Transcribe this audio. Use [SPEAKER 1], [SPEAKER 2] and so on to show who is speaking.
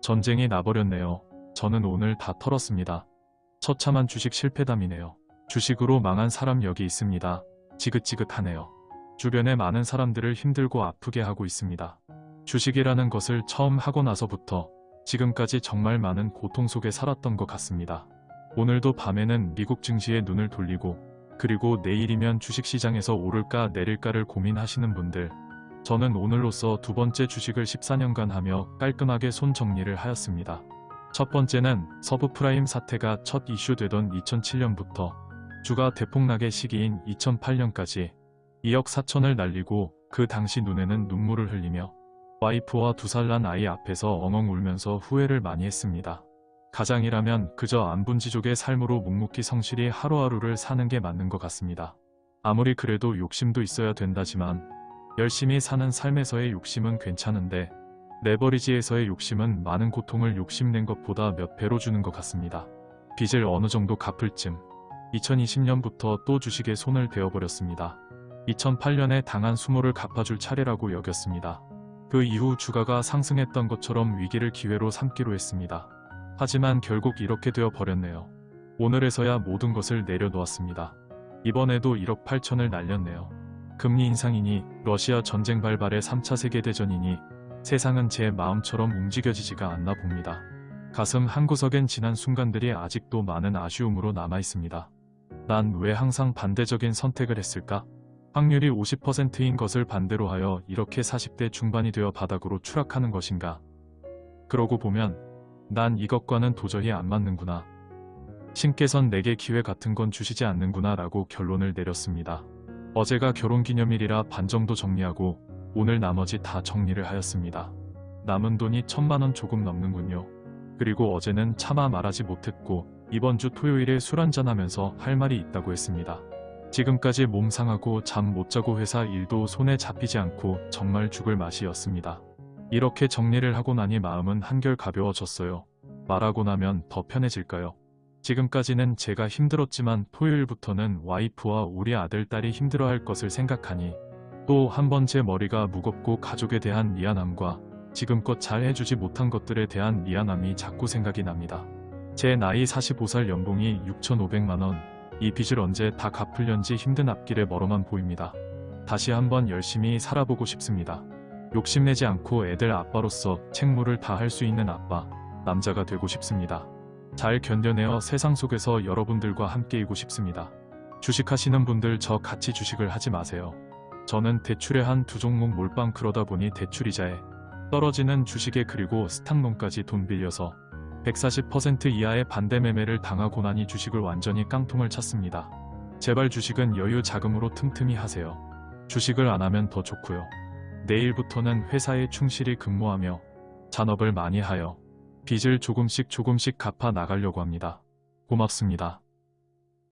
[SPEAKER 1] 전쟁이 나버렸네요. 저는 오늘 다 털었습니다. 처참한 주식 실패담이네요. 주식으로 망한 사람 여기 있습니다. 지긋지긋하네요. 주변에 많은 사람들을 힘들고 아프게 하고 있습니다. 주식이라는 것을 처음 하고 나서부터 지금까지 정말 많은 고통 속에 살았던 것 같습니다. 오늘도 밤에는 미국 증시에 눈을 돌리고 그리고 내일이면 주식시장에서 오를까 내릴까를 고민하시는 분들 저는 오늘로써 두 번째 주식을 14년간 하며 깔끔하게 손 정리를 하였습니다. 첫 번째는 서브프라임 사태가 첫 이슈되던 2007년부터 주가 대폭락의 시기인 2008년까지 2억 4천을 날리고 그 당시 눈에는 눈물을 흘리며 와이프와 두 살 난 아이 앞에서 엉엉 울면서 후회를 많이 했습니다. 가장이라면 그저 안분지족의 삶으로 묵묵히 성실히 하루하루를 사는 게 맞는 것 같습니다. 아무리 그래도 욕심도 있어야 된다지만 열심히 사는 삶에서의 욕심은 괜찮은데 레버리지에서의 욕심은 많은 고통을 욕심낸 것보다 몇 배로 주는 것 같습니다. 빚을 어느 정도 갚을 쯤 2020년부터 또 주식에 손을 대어버렸습니다. 2008년에 당한 수모를 갚아줄 차례라고 여겼습니다. 그 이후 주가가 상승했던 것처럼 위기를 기회로 삼기로 했습니다. 하지만 결국 이렇게 되어 버렸네요. 오늘에서야 모든 것을 내려놓았습니다. 이번에도 1억 8천을 날렸네요. 금리 인상이니 러시아 전쟁 발발의 3차 세계대전이니 세상은 제 마음처럼 움직여지지가 않나 봅니다. 가슴 한구석엔 지난 순간들이 아직도 많은 아쉬움으로 남아 있습니다. 난 왜 항상 반대적인 선택을 했을까? 확률이 50%인 것을 반대로 하여 이렇게 40대 중반이 되어 바닥으로 추락하는 것인가? 그러고 보면 난 이것과는 도저히 안 맞는구나. 신께선 내게 기회 같은 건 주시지 않는구나 라고 결론을 내렸습니다. 어제가 결혼기념일이라 반 정도 정리하고 오늘 나머지 다 정리를 하였습니다. 남은 돈이 천만원 조금 넘는군요. 그리고 어제는 차마 말하지 못했고 이번 주 토요일에 술 한잔하면서 할 말이 있다고 했습니다. 지금까지 몸 상하고 잠 못 자고 회사 일도 손에 잡히지 않고 정말 죽을 맛이었습니다. 이렇게 정리를 하고 나니 마음은 한결 가벼워졌어요. 말하고 나면 더 편해질까요? 지금까지는 제가 힘들었지만 토요일부터는 와이프와 우리 아들 딸이 힘들어할 것을 생각하니 또 한 번 제 머리가 무겁고 가족에 대한 미안함과 지금껏 잘 해주지 못한 것들에 대한 미안함이 자꾸 생각이 납니다. 제 나이 45살 연봉이 6,500만원, 이 빚을 언제 다 갚을련지 힘든 앞길에 멀어만 보입니다. 다시 한번 열심히 살아보고 싶습니다. 욕심내지 않고 애들 아빠로서 책무를 다할 수 있는 아빠, 남자가 되고 싶습니다. 잘 견뎌내어 세상 속에서 여러분들과 함께이고 싶습니다. 주식하시는 분들 저 같이 주식을 하지 마세요. 저는 대출에 한 두 종목 몰빵 그러다 보니 대출이자에 떨어지는 주식에 그리고 스탁론까지 돈 빌려서 140% 이하의 반대 매매를 당하고 나니 주식을 완전히 깡통을 찼습니다. 제발 주식은 여유 자금으로 틈틈이 하세요. 주식을 안 하면 더 좋고요. 내일부터는 회사에 충실히 근무하며 잔업을 많이 하여 빚을 조금씩 조금씩 갚아 나가려고 합니다. 고맙습니다.